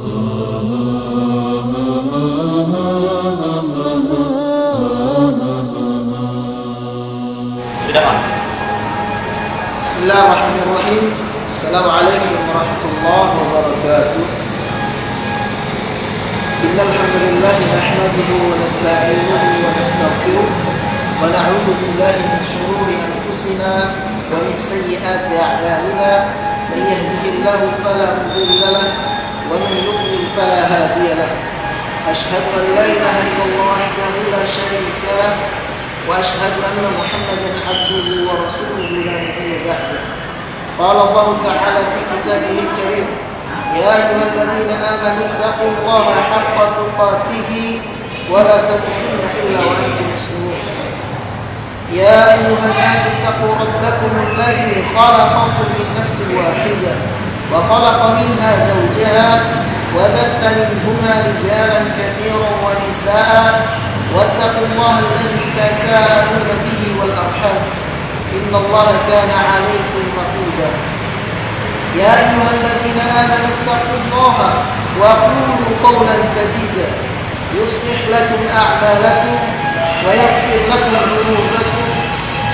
بسم الله الرحمن الرحيم السلام عليكم ورحمة الله وبركاته إن الحمد لله نحمده ونستعينه ونستغفره ونعوذ بالله من شرور أنفسنا ومن سيئات أعمالنا من يهده الله فلا مضل له man yudlil fala hadiya lahu. أشهد أن لا إله إلا الله وحده لا شريك له وأشهد أن محمدا عبده ورسوله لا نبي بعده. قال الله تعالى في كتابه الكريم يا أيها الذين آمنوا اتقوا الله حق تقاته ولا تموتن إلا وأنتم مسلمون. يا أيها الناس اتقوا ربكم الذي خلقكم من نفس واحدة. وخلق منها زوجها وبث منهما رجالا كثيرا ونساء. واتقوا الله الذي تساءلون به والأرحام. إن الله كان عليكم رقيبا. يا أيها الذين آمنوا اتقوا الله وقولوا قولا سديدا. يصلح لكم أعمالكم ويغفر لكم ذنوبكم.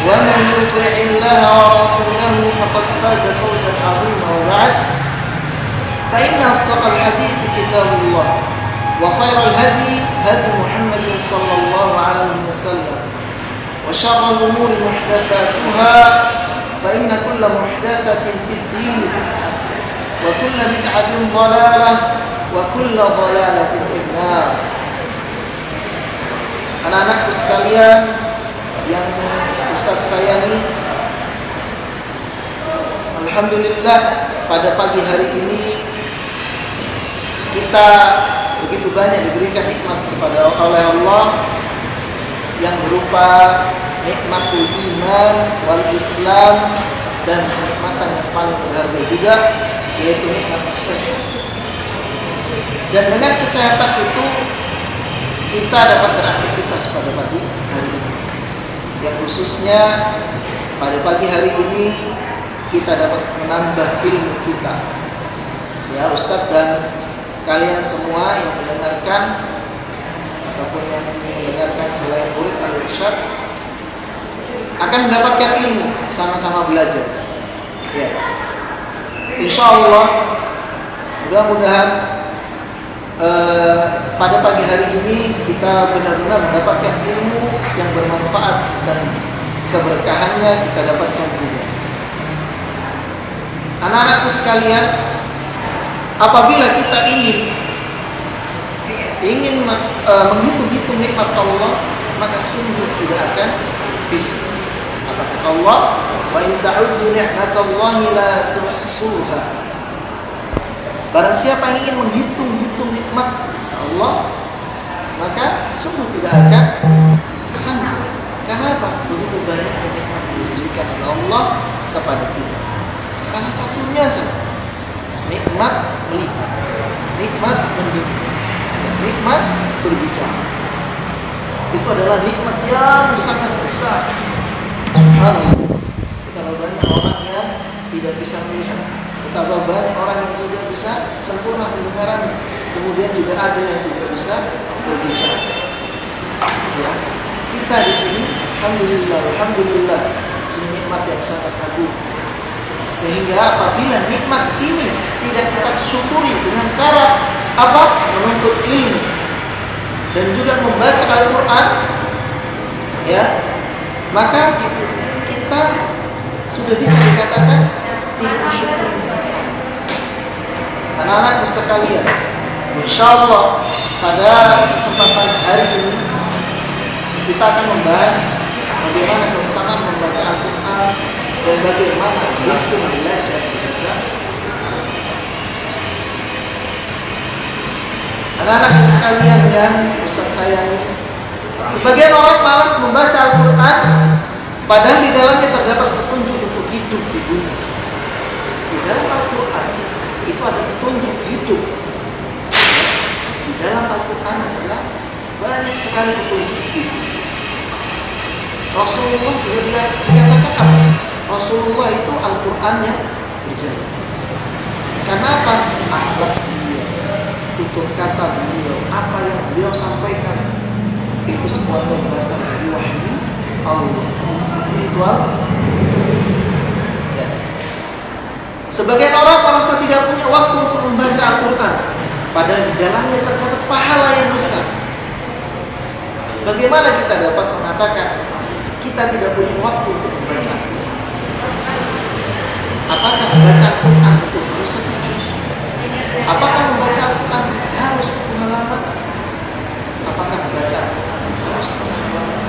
ومن يطع الله ورسوله فقد فاز فوزا عظيما. وبعد فإن أصدق الحديث كتاب الله وخير الهدي هدي محمد صلى الله عليه وسلم وشر الأمور محدثاتها فإن كل محدثة في الدين بدعة وكل بدعة ضلالة وكل ضلالة في النار. Anak-anakku sekalian yang sayangi Alhamdulillah pada pagi hari ini kita begitu banyak diberikan nikmat kepada oleh Allah yang berupa nikmatul iman wal Islam dan kenikmatan yang paling berharga juga yaitu nikmat kesehatan. Dan dengan kesehatan itu kita dapat beraktivitas pada pagi. Yang khususnya pada pagi hari ini kita dapat menambah ilmu kita. Ya Ustadz dan kalian semua yang mendengarkan ataupun yang mendengarkan selain murid al-irsyad akan mendapatkan ilmu sama-sama belajar. Ya. Insya Allah mudah-mudahan eh, pada pagi hari ini kita benar-benar mendapatkan ilmu yang bermanfaat dan keberkahannya kita dapatkan juga. Anak-anakku sekalian, apabila kita ingin ingin uh, menghitung-hitung nikmat Allah, maka sungguh tidak akan bisa. Apa kata Allah? Wa in ta'uddu ni'matallahi la tuhsuha. Barang siapa yang ingin menghitung-hitung nikmat Allah, maka sungguh tidak akan. Karena apa? Begitu banyak nikmat yang diberikan oleh Allah kepada kita. Salah satunya saja nikmat melihat, nikmat mendengar, nikmat berbicara. Itu adalah nikmat yang sangat besar. Subhanallah. Betapa banyak orang yang tidak bisa melihat, betapa banyak orang yang tidak bisa sempurna pendengarannya. Kemudian juga ada yang tidak bisa berbicara. Ya. Kita di sini, alhamdulillah, alhamdulillah, ini nikmat yang sangat agung sehingga apabila nikmat ini tidak kita syukuri dengan cara apa? Menuntut ilmu dan juga membaca Al-Quran, ya, maka kita sudah bisa dikatakan tidak disyukuri. Anak-anak sekalian, insya Allah pada kesempatan hari ini kita akan membahas bagaimana keutamaan membaca Al-Quran? Dan bagaimana hukum belajar membaca Anak-anak sekalian yang Ustaz sayangi Sebagian orang malas membaca Al-Quran Padahal di dalamnya terdapat petunjuk untuk hidup di dunia. Di dalam Al-Quran Itu ada petunjuk hidup. Di dalam Al-Quran adalah Banyak sekali petunjuk hidup Rasulullah juga dikatakan apa? Rasulullah itu Al-Quran yang berjalan. Karena apa? Akhlak dia, tutur kata beliau, apa yang beliau sampaikan itu semuanya berasal dari wahyu Allah. Itu ya. Sebagian orang merasa tidak punya waktu untuk membaca Al-Quran Padahal di dalamnya terdapat pahala yang besar Bagaimana kita dapat mengatakan Kita tidak punya waktu untuk membaca Apakah membaca Al-Quran itu harus satu Apakah membaca Al-Quran harus pengalaman? Apakah membaca Al-Quran harus pengalaman?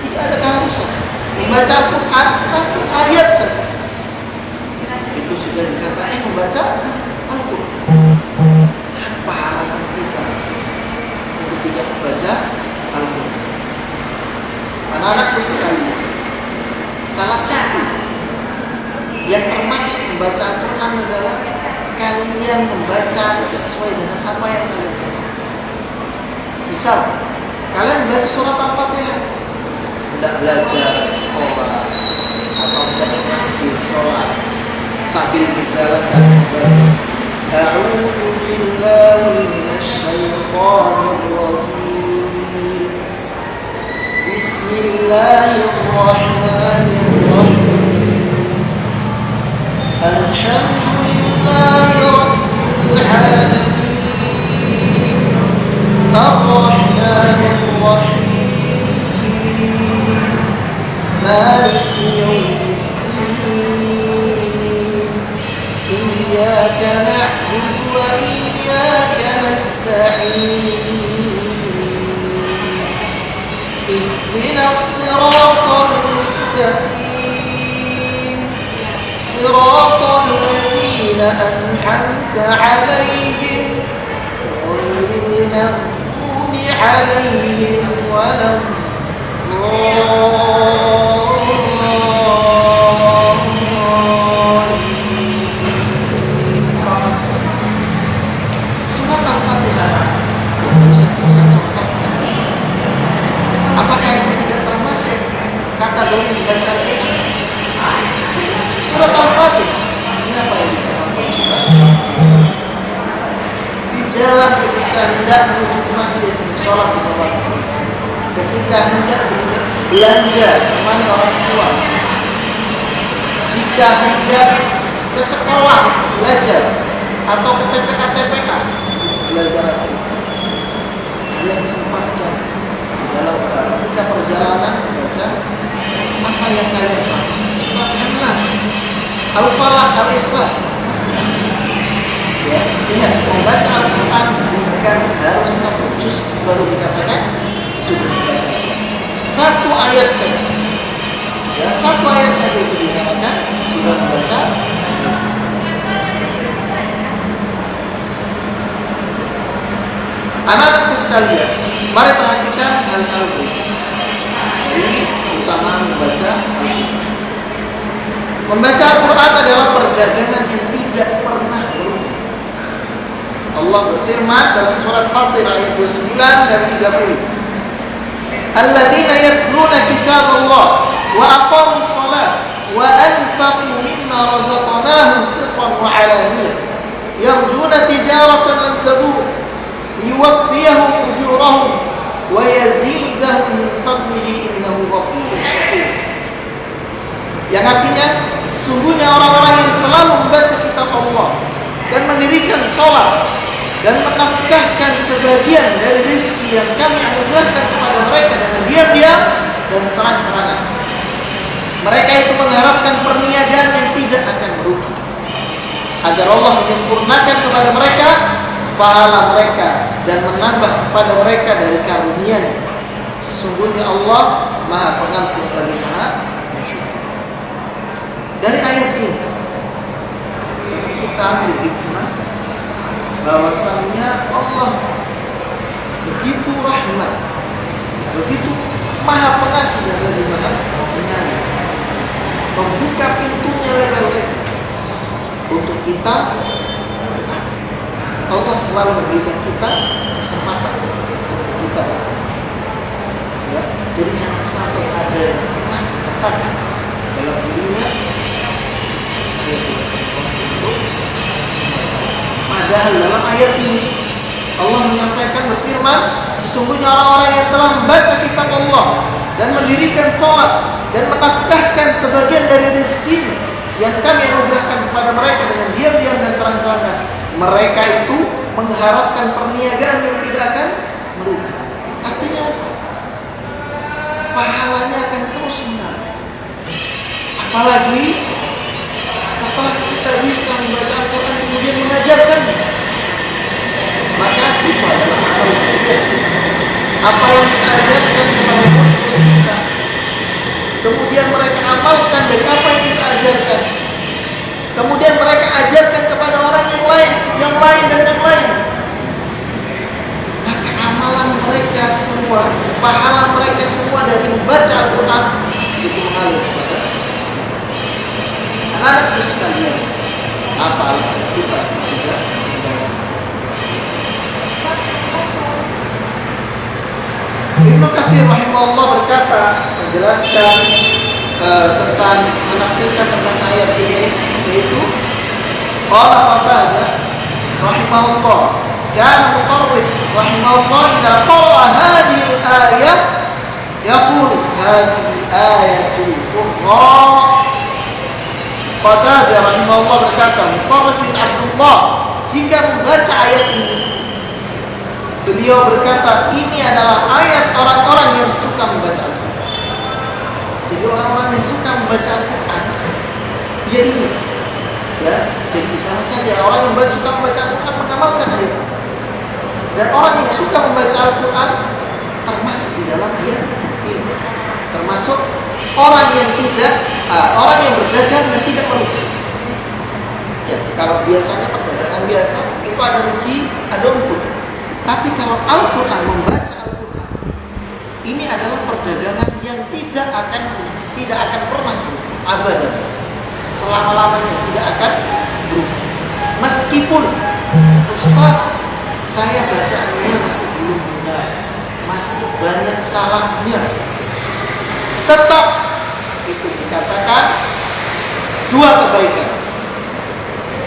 Tidak ada keharusan Membaca Al-Quran satu ayat saja Itu sudah dikatakan membaca Anak-anakku sekalian Salah satu Yang termasuk membaca Al-Quran adalah Kalian membaca sesuai dengan apa yang kalian tahu Misal Kalian membaca surat Al-Fatihah. Tidak belajar di sekolah atau tidak di masjid sholat. Sambil berjalan dan membaca. A'udzu billahi بسم الله الرحمن الرحيم. الحمد لله رب العالمين الرحمن الرحيم. مالك يوم الدين إياك نعبد وإياك نستعين. الصراط المستقيم. صراط الذين عليهم. غير المغضوب عليهم ولا Surat Al-Quran? Surat Al-Fatihah Siapa yang dikatakan surat Di jalan ketika hendak menuju ke masjid sholat di bawah. Ketika hendak belanja ke mana orang tua? Jika hendak ke sekolah belajar atau ke TPK TPK belajar kalian disempatkan dalam ketika perjalanan membaca tahu surat An-Nas Al-Falaq Al-Ikhlas. Ya ingat membaca Al-Quran bukan harus satu juz baru dikatakan? Sudah. Membaca satu ayat saja. Ya satu ayat saja itu dikatakan sudah membaca? Anak-anakku sekalian mari perhatikan hal-hal ini Quran membaca Al-Quran. Membaca Quran adalah perdagangan yang tidak pernah berubah. Allah berfirman dalam surat Fatir ayat 29 dan 30. Alladzina yatluna kitab Allah wa aqamus salat wa anfaqu mimma razaqnahum sirran wa alaniyah yarjuna tijaratan lan tabur liwaffiyahum ujurahum wa yazidahum min fadlihi innahu ghafurur yang artinya sungguhnya orang-orang yang selalu membaca kitab Allah dan mendirikan sholat dan menafkahkan sebagian dari rezeki yang kami anugerahkan kepada mereka dengan diam-diam dan terang-terangan. Mereka itu mengharapkan perniagaan yang tidak akan merugi. Agar Allah menyempurnakan kepada mereka pahala mereka dan menambah kepada mereka dari karunia-Nya. Sesungguhnya Allah Maha Pengampun lagi Maha Bersyukur. Dari ayat ini kita ambil hikmah bahwasannya Allah begitu rahmat, begitu maha pengasih dan lebih maha penyayang. Membuka pintunya lebar-lebar untuk kita Allah selalu memberikan kita kesempatan untuk kita ya, jadi jangan sampai ada katakan dalam dirinya. Saya Padahal dalam ayat ini Allah menyampaikan berfirman, sesungguhnya orang-orang yang telah membaca kitab Allah dan mendirikan sholat dan menafkahkan sebagian dari rezeki yang kami anugerahkan kepada mereka dengan diam-diam dan terang-terangan. Mereka itu mengharapkan perniagaan yang tidak akan merugi. Artinya apa? Pahalanya akan terus menarik. Apalagi setelah kita bisa membaca Al-Quran kemudian mengajarkan maka itu adalah amal jariah apa yang kita ajarkan kepada murid-murid kita kemudian mereka amalkan dari apa yang kita ajarkan. Kemudian mereka ajarkan kepada orang yang lain yang lain dan yang lain. Maka amalan mereka semua pahala mereka semua dari membaca Al-Quran itu mengalir kepada anak-anakku sekalian. Apa alasan kita tidak Ibnu Katsir rahimahullah berkata menjelaskan uh, tentang menafsirkan tentang ayat ini yaitu qala Qatadah rahimahullah kana mutarrif rahimahullah idza qara'a hadhihi al-ayah yaqul hadhihi ayatul qurra Qatadah rahimahullah berkata Mutarrif bin Abdullah jika membaca ayat ini Beliau berkata, ini adalah ayat orang-orang yang suka membaca Al-Quran. Jadi orang-orang yang suka membaca Al-Quran, ya ini. Ya, jadi misalnya saja orang yang suka membaca Al-Quran mengamalkan ayat. Dan orang yang suka membaca Al-Quran termasuk di dalam ayat ini. Termasuk orang yang tidak, uh, orang yang berdagang dan tidak merugi. Ya, kalau biasanya perdagangan biasa itu ada rugi, ada untung. Tapi kalau Al-Quran membaca Al-Quran, ini adalah perdagangan yang tidak akan tidak akan pernah abadan selama lamanya tidak akan berubah. Meskipun Ustaz saya bacaannya masih belum benar, masih banyak salahnya, tetap itu dikatakan dua kebaikan.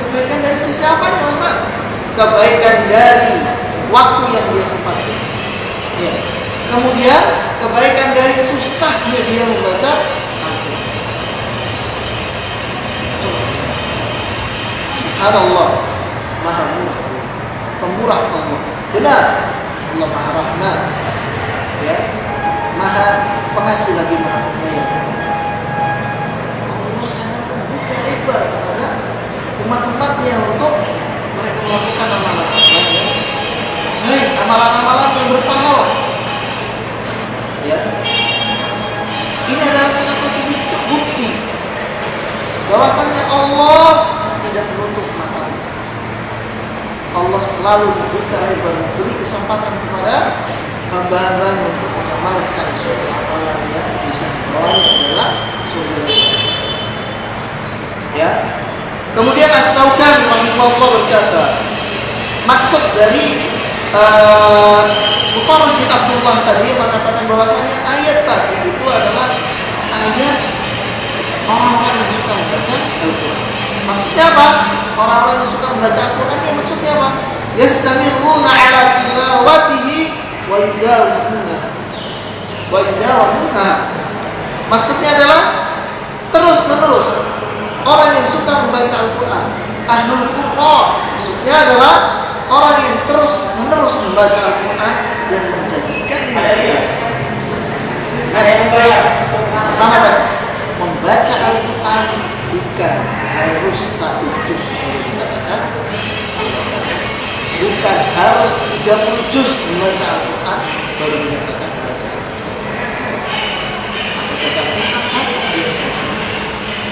Kebaikan dari sisi apanya, Mas? Kebaikan dari waktu yang dia sempatkan. Ya. Kemudian kebaikan dari susahnya dia membaca. Subhanallah, Maha Murah, Pemurah Allah. Benar, Allah Maha Rahmat. Ya, Maha Pengasih lagi Maha Penyayang. Allah sangat membuka lebar kepada umat-umatnya untuk mereka melakukan amalan-amalan baik, amalan-amalan yang berpahala. Ya. Ini adalah salah satu bukti bahwasanya Allah tidak menutup mata. Allah selalu membuka lebar memberi kesempatan kepada hamba-hamba untuk mengamalkan suatu amalan yang bisa membawanya adalah surga. Ya. Kemudian As-Saukan rahimahullah berkata, maksud dari Mutarrif bin Abdullah tadi mengatakan bahwasanya ayat tadi itu adalah ayat orang-orang yang suka membaca Al-Quran. Maksudnya apa? Orang-orang yang suka membaca Al-Quran ini maksudnya apa? Yastamiruna ala tilawatihi wa yudawuna wa yudawuna Maksudnya adalah terus menerus orang yang suka membaca Al-Quran Ahlul Quran Maksudnya adalah orang yang terus menerus membaca Al-Quran dan menjadikannya biasa. Pertama tadi, membaca Al-Quran bukan harus satu juz dikatakan, bukan harus 30 juz membaca Al-Quran baru dikatakan membaca tetapi satu ayat saja.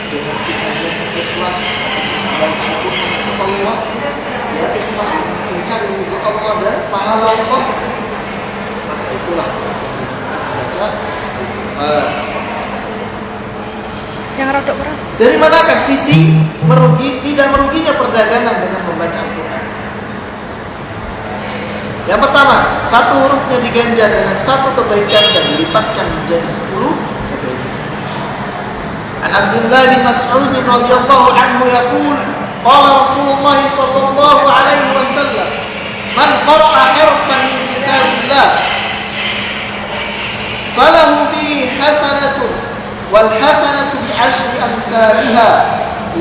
Dengan kita yang ikhlas membaca Al-Quran kepada Allah ya ikhlas mencari kota mengorder pahala Allah Nah, itulah. Baca. Uh, yang rodok keras. Dari manakah sisi merugi tidak meruginya perdagangan dengan membaca Al-Quran? Yang pertama satu hurufnya diganjar dengan satu kebaikan dan dilipatkan menjadi sepuluh kebaikan. An Abdullah bin Mas'ud radhiyallahu anhu yaqul qala Rasulullah sallallahu alaihi wasallam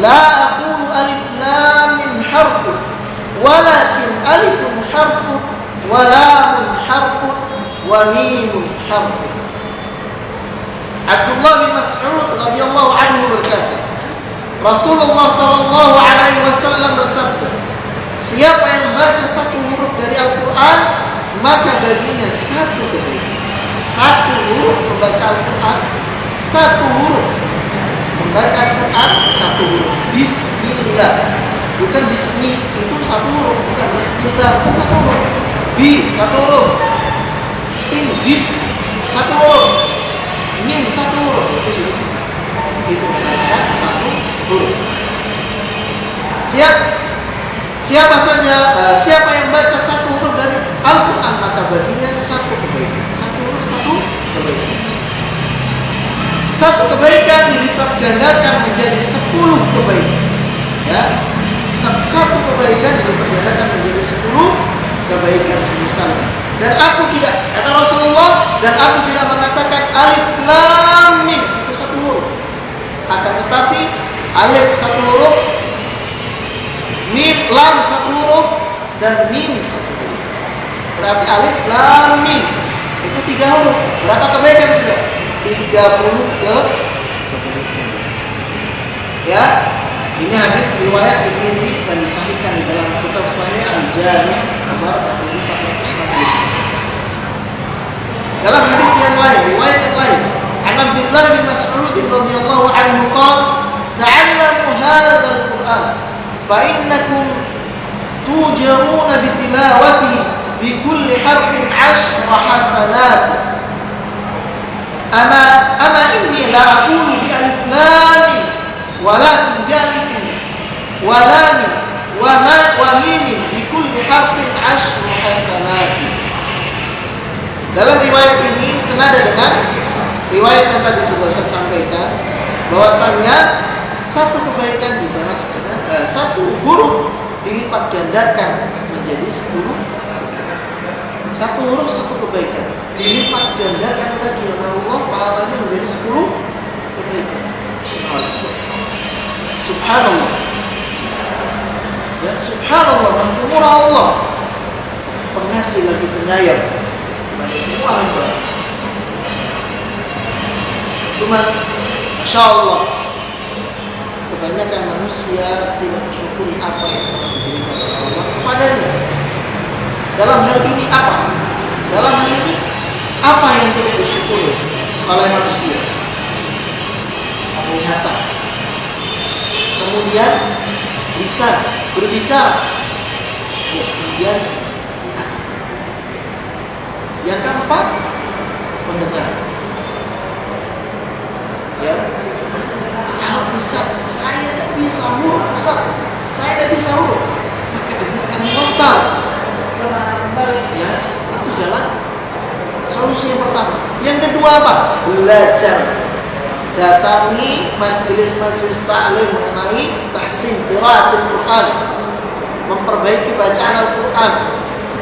aqulu alif lam mim harfun walakin alifun harfun wa lamun harfun wa mimun harfun Abdullah bin Mas'ud radhiyallahu anhu berkata Rasulullah sallallahu alaihi wasallam bersabda Siapa yang membaca satu huruf dari Al-Quran Maka baginya satu kebaikan. Satu huruf membaca Al-Quran Satu huruf Membaca Al-Quran Satu huruf. Bismillah. Bukan bismi Itu satu huruf Bukan bismillah Bukan satu huruf. Bi Satu huruf. Sin Bis Satu huruf. Mim Satu huruf. Itu Itu menandakan satu huruf. Siap? Siapa saja, uh, siapa yang baca satu huruf dari Al-Quran maka baginya satu kebaikan. Satu huruf satu kebaikan. Satu kebaikan dilipat gandakan menjadi sepuluh kebaikan. Ya, satu kebaikan dilipat gandakan menjadi sepuluh kebaikan semisalnya. Dan aku tidak kata Rasulullah dan aku tidak mengatakan alif lam mim itu satu huruf. Akan tetapi alif satu huruf, mim lam satu huruf dan mim satu huruf. Berarti alif lam mim itu tiga huruf. Berapa kebaikan sudah? 30 ke ya ini hadis riwayat Tirmidzi dan disahihkan di dalam kitab saya Al-Jami' nomor 1440. Dalam hadis yang lain, riwayat yang lain, Alhamdulillah bin Mas'ud radhiyallahu anhu qala, "Ta'allamu hadzal Qur'an fa innakum tujauna bi bi kulli harfin 'ashra hasanat." Ama ama inni la aqulu bi alif lam walakin bi alif wa lam wa ma wa mim bi kulli harfin ashru hasanat. Dalam riwayat ini senada dengan riwayat yang tadi sudah saya sampaikan bahwasanya satu kebaikan dibalas dengan eh, satu huruf dilipat gandakan menjadi sepuluh satu huruf satu kebaikan dilipat gandakan lagi oleh Allah pahalanya menjadi sepuluh. Kebaikan subhanallah. Subhanallah ya subhanallah murah Allah. Pengasih lagi penyayang. Kepada semua hamba cuma Insya Allah kebanyakan manusia tidak mensyukuri apa yang telah diberikan oleh Allah kepadanya. Dalam hal ini apa? Dalam hal ini apa yang tidak disyukuri oleh manusia? Penglihatan. Kemudian bisa berbicara. Ya, kemudian yang keempat mendengar. Ya, kalau bisa saya tidak bisa huruf Ustaz saya tidak bisa huruf maka dengarkan total ya itu jalan solusi yang pertama. Yang kedua apa? Belajar. Datangi majelis-majelis ta'lim mengenai tahsin qiraatul Quran. Memperbaiki bacaan Al-Quran.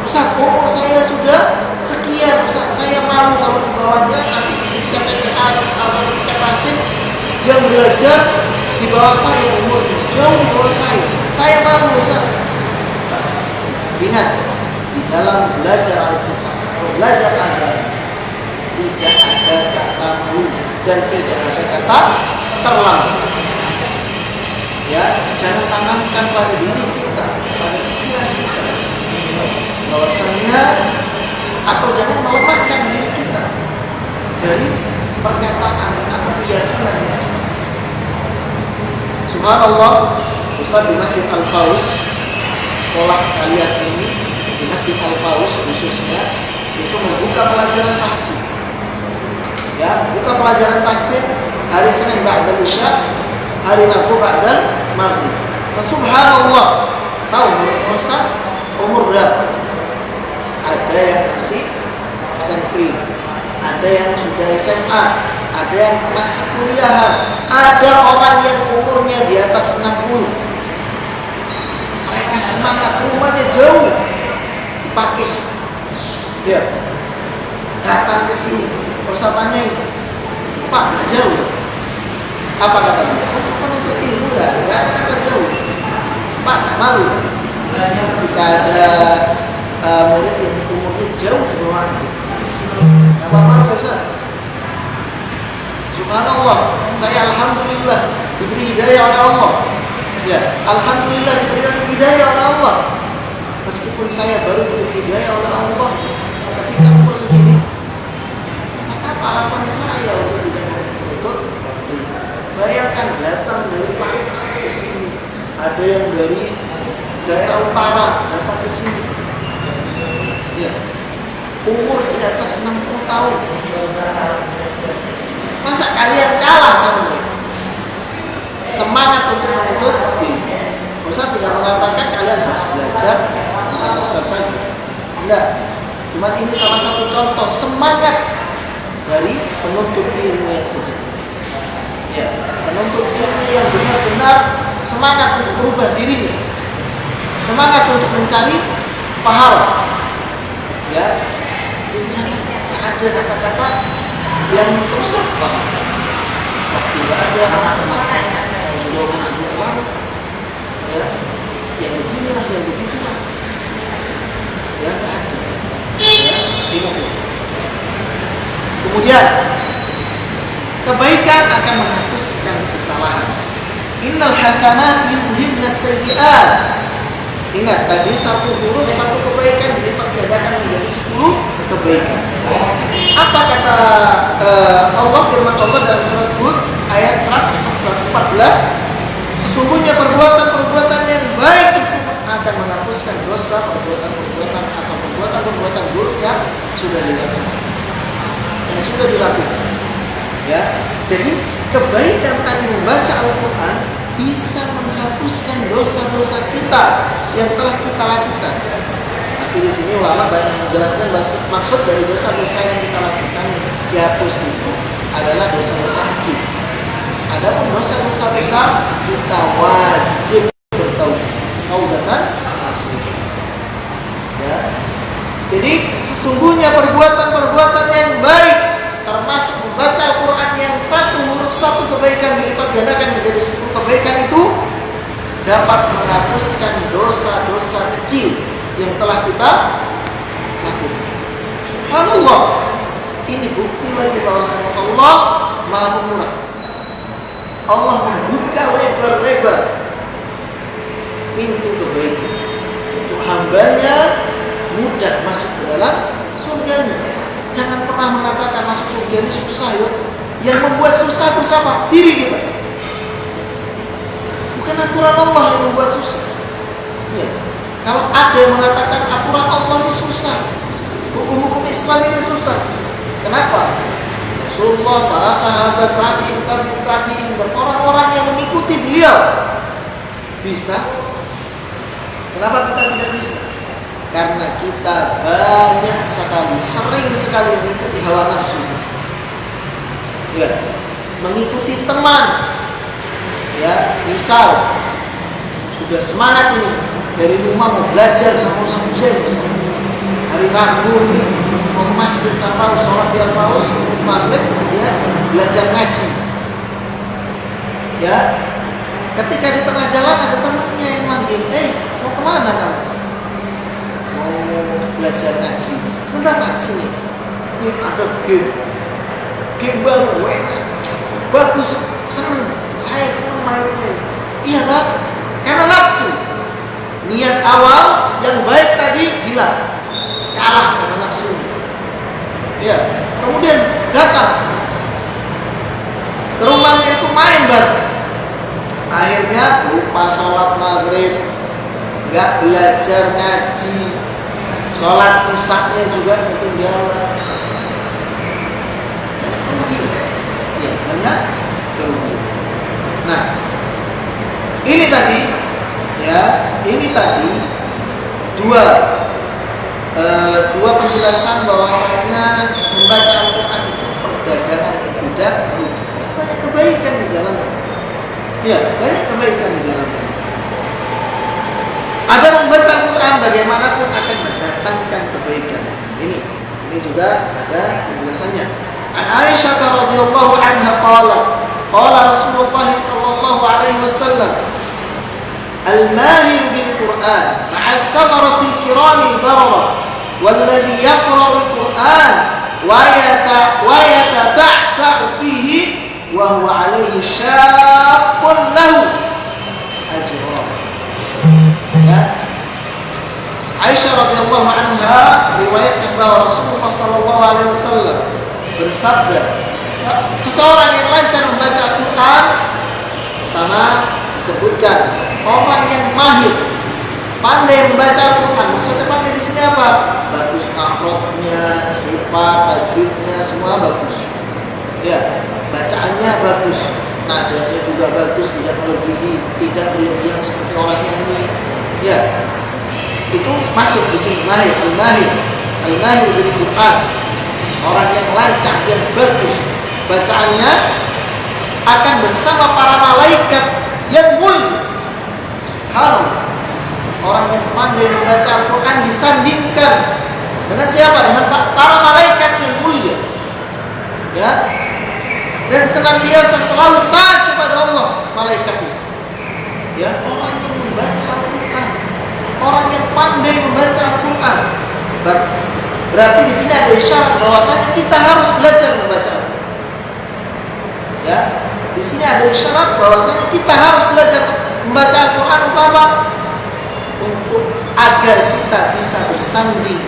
Ustaz umur saya sudah sekian. Ustaz saya malu kalau di bawahnya nanti ketika TPA atau ketika tahsin yang belajar di bawah saya umur jauh di bawah saya. Saya malu Ustaz. Ingat di dalam belajar Al-Quran belajar agama tidak ada kata malu dan tidak ada kata terlambat. Ya jangan tanamkan pada diri kita pada pikiran kita. Bahwasanya atau jangan melemahkan diri kita dari perkataan atau keyakinan. Subhanallah Ustaz di Masjid Al-Faus Sekolah kalian ini Di Masjid Al-Faus khususnya Itu membuka pelajaran tahsin Ya, buka pelajaran tahsin Hari Senin Ba'dal Isya Hari Rabu Ba'dal Maghrib nah, Subhanallah Tahu Ustaz Umur berapa? Ada yang masih SMP Ada yang sudah SMA ada yang masih kuliahan, ada orang yang umurnya di atas 60. Mereka semangat, rumahnya jauh di Pakis. Ya, datang ke sini, ini, Pak, nggak jauh. Apa katanya? Untuk menuntut ilmu. Enggak, enggak ada kata jauh. Pak, nggak malu kan? Ketika ada uh, murid yang umurnya jauh di bawah. Nggak apa-apa, Ustaz. Subhanallah, saya Alhamdulillah diberi hidayah oleh Allah. Ya, Alhamdulillah diberi hidayah oleh Allah. Meskipun saya baru diberi hidayah oleh Allah ketika umur segini, maka apa alasan saya untuk tidak menuntut? Bayangkan datang dari Paris ke sini, ada yang dari daerah utara datang ke sini. Ya, umur di atas 60 tahun. Masa kalian kalah sama mereka? Semangat untuk menuntut ilmu. Ustaz tidak mengatakan kalian harus belajar sama Ustaz saja. Enggak. Cuma ini salah satu contoh semangat dari penuntut ilmu yang sejati. Ya, penuntut ilmu yang benar-benar semangat untuk berubah dirinya. Semangat untuk mencari pahala. Ya, jadi sangat ada kata-kata yang merusak banget. Waktu nggak ada anak-anak saya sudah segitu ya, yang beginilah, yang begitulah. Ya, ada. Ya, ingat ya. Kemudian kebaikan akan menghapuskan kesalahan. Innal hasanat yudhibna sayyi'at. Ingat tadi satu huruf satu kebaikan dilipat gandakan menjadi sepuluh kebaikan. Apa kata uh, Allah firman Allah dalam surat Hud ayat 114? Sesungguhnya perbuatan-perbuatan yang baik itu akan menghapuskan dosa perbuatan-perbuatan atau perbuatan-perbuatan buruk yang sudah dilakukan. Yang sudah dilakukan. Ya. Jadi kebaikan tadi membaca Al-Qur'an bisa menghapuskan dosa-dosa kita yang telah kita lakukan. Tapi di sini ulama banyak menjelaskan maksud, maksud dari dosa-dosa yang kita lakukan yang dihapus itu adalah dosa-dosa kecil. Adapun dosa-dosa besar kita wajib bertaubat. Taubatan nasuha. Ya. Jadi sesungguhnya perbuatan-perbuatan yang baik termasuk membaca Al-Quran yang satu huruf satu kebaikan dilipat gandakan menjadi sepuluh kebaikan itu dapat menghapuskan dosa-dosa kecil yang telah kita lakukan. Subhanallah. Ini bukti lagi bahwasanya Allah Maha Pemurah. Allah membuka lebar-lebar pintu kebaikan untuk hambanya mudah masuk ke dalam surganya. Jangan pernah mengatakan masuk surga ini susah ya. Yang membuat susah itu sama diri kita. Bukan aturan Allah yang membuat susah. Ya. Kalau ada yang mengatakan aturan Allah ini susah, hukum-hukum Islam ini susah. Kenapa? Rasulullah, para sahabat, tabi'in, tabi'in, tabi'in, dan orang-orang yang mengikuti beliau bisa. Kenapa kita tidak bisa? Karena kita banyak sekali, sering sekali mengikuti hawa nafsu. Ya, mengikuti teman. Ya, misal sudah semangat ini dari rumah mau belajar sama Ustaz hari Rabu ini mau masjid tanpa sholat di Al-Paus maghrib kemudian belajar ngaji. Ya ketika di tengah jalan ada temannya yang manggil eh mau ke mana kamu? Mau belajar ngaji. Sebentar nak sini. Ini ada game game baru enak bagus seneng. Saya seneng mainnya. Iya kan karena nafsu. Niat awal yang baik tadi hilang. Kalah sama nafsu. Ya kemudian datang. Ke rumahnya itu main bareng. Akhirnya lupa sholat maghrib. Nggak belajar ngaji. Sholat isaknya juga ketinggalan kerugian ya banyak kerugian nah ini tadi ya ini tadi dua e, dua penjelasan bahwasanya membaca Al-Quran itu perdagangan rugi. Banyak kebaikan di dalam Ya, banyak kebaikan di dalam Ada membaca Al-Quran bagaimanapun akan mendatangkan kebaikan. Ini, ini juga ada penjelasannya. عن عائشة رضي الله عنها قال قال رسول الله صلى الله عليه وسلم الماهر بالقرآن مع السمرة الكرام البررة والذي يقرأ القرآن ويتتعتع فيه وهو عليه شاق له أجران عائشة رضي الله عنها رواية أنباء رسول الله صلى الله عليه وسلم. Bersabda seseorang yang lancar membaca Al-Qur'an pertama disebutkan orang yang mahir pandai membaca Al-Quran. Maksudnya pandai di sini apa? Bagus akhlaknya sifat tajwidnya semua bagus. Ya bacaannya bagus nadanya juga bagus tidak melebihi tidak berlebihan seperti orang nyanyi. Ya itu masuk di sini mahir al-mahir. Al-mahir bil Quran orang yang lancar yang bagus. Bacaannya akan bersama para malaikat yang mulia. Kalau orang yang pandai membaca Al-Quran disandingkan dengan siapa? Dengan para malaikat yang mulia. Ya. Dan senantiasa selalu taat kepada Allah malaikat itu. Ya orang yang membaca Al-Quran. Orang yang pandai membaca Al-Quran berarti di sini ada isyarat bahwasanya kita harus belajar membaca. Ya di sini ada isyarat bahwasanya kita harus belajar membaca Al-Quran untuk apa? Untuk agar kita bisa bersanding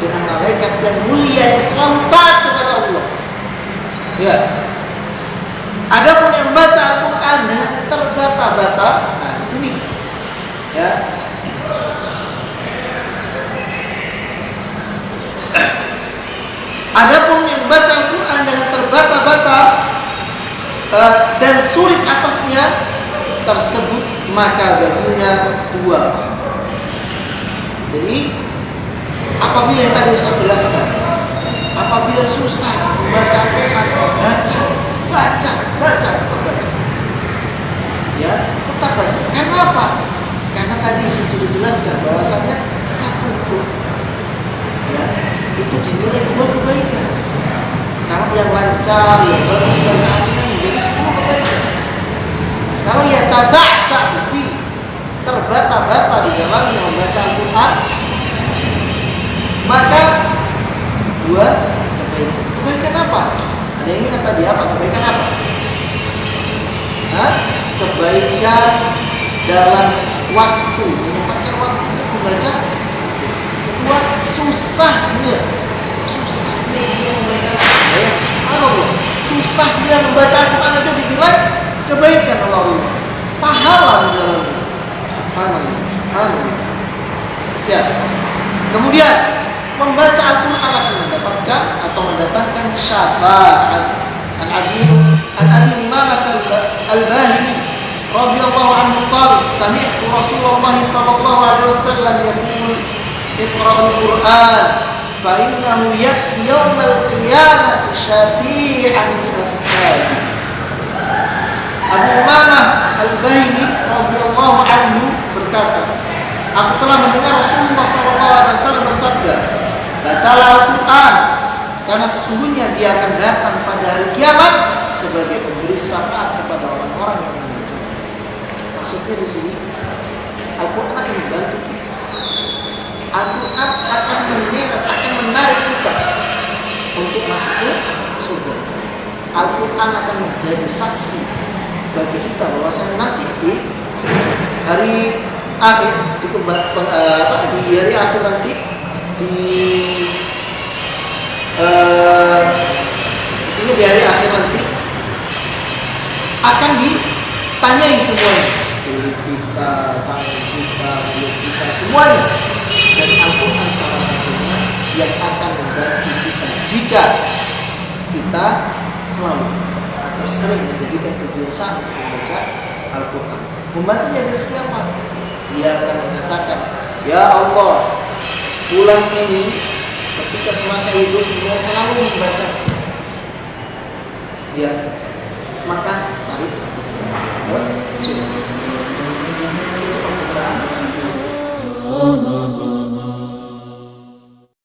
dengan malaikat yang mulia yang selalu taat kepada Allah. Ya. Adapun yang baca Al-Quran dengan terbata-bata, nah sini, ya. Adapun yang baca Al-Quran dengan terbata-bata uh, dan sulit atasnya tersebut maka baginya dua. Jadi apabila yang tadi saya jelaskan, apabila susah membaca Al-Quran, baca baca, baca, tetap baca. Ya, tetap baca. Kenapa? Karena tadi sudah jelaskan bahwasannya satu huruf itu dinilai dua kebaikan. Kalau yang lancar, yang bagus bacaannya menjadi sepuluh kebaikan. Kalau ya tadak fi terbata-bata di dalamnya membaca Al-Quran, maka dua kebaikan. Kebaikan apa? Ada yang ingat tadi apa? Kebaikan apa? Hah? Kebaikan dalam waktu, menempatkan waktu membaca. Kedua, susahnya, susahnya dia membaca. Ya, subhanallah, susah dia membaca Al-Quran aja dinilai kebaikan Allah. Pahala di dalamnya. Subhanallah, subhanallah. Ya. Kemudian membaca Al-Quran akan mendapatkan atau mendatangkan syafaat. An Abi An Abi Imamah Al-Bahili radhiyallahu anhu qala sami'tu Rasulullah sallallahu alaihi wasallam yaqul اقرأوا القرآن فإنه يأتي يوم القيامة شفيعا لأصحابه Abu Umamah Al-Bahili radhiyallahu anhu berkata, Aku telah mendengar Rasulullah SAW bersabda, Bacalah Al-Quran, karena sesungguhnya dia akan datang pada hari kiamat sebagai pemberi syafaat kepada orang-orang yang membaca. Maksudnya di sini, Al-Quran akan membantu kita. Al-Quran akan menyeret, akan menarik kita untuk masuk ke surga. Al-Quran akan menjadi saksi bagi kita bahwasanya nanti di hari akhir di, uh, di hari akhir nanti di uh, di hari akhir nanti akan ditanyai semuanya kulit kita, tangan kita, mulut kita, semuanya dan Al-Quran salah satunya yang akan membantu kita jika kita selalu atau sering menjadikan kebiasaan membaca Al-Quran. Membantunya dari siapa? dia akan mengatakan ya Allah bulan ini ketika semasa hidup dia selalu membaca. Ya maka tarik. Surga